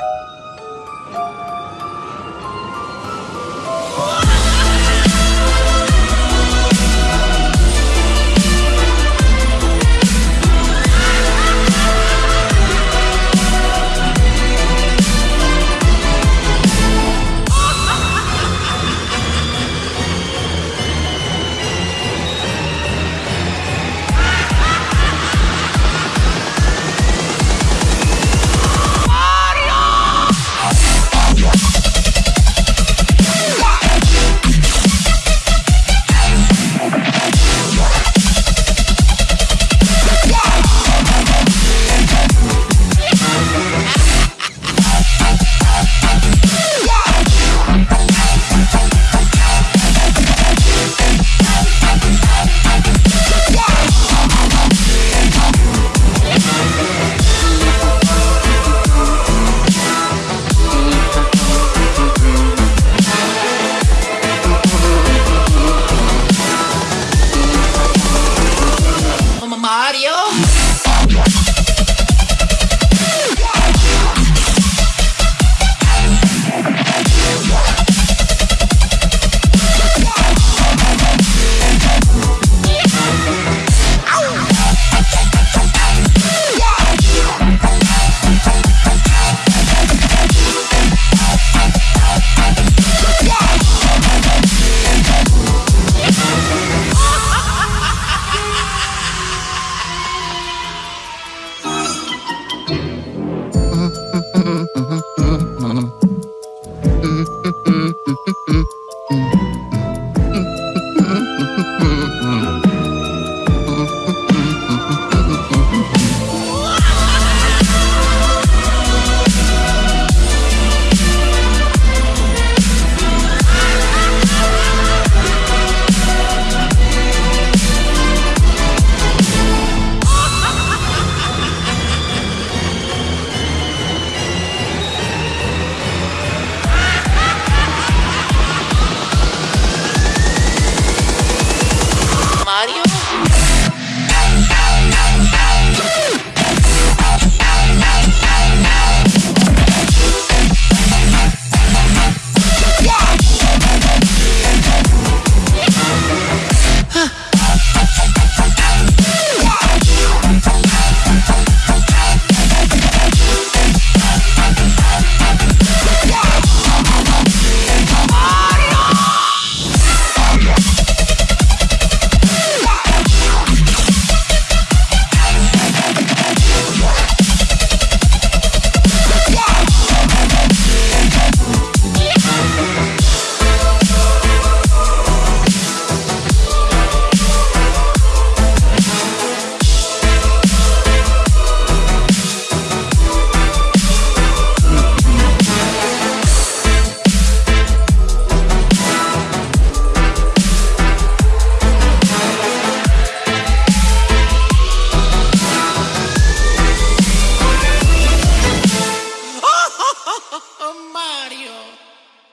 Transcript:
you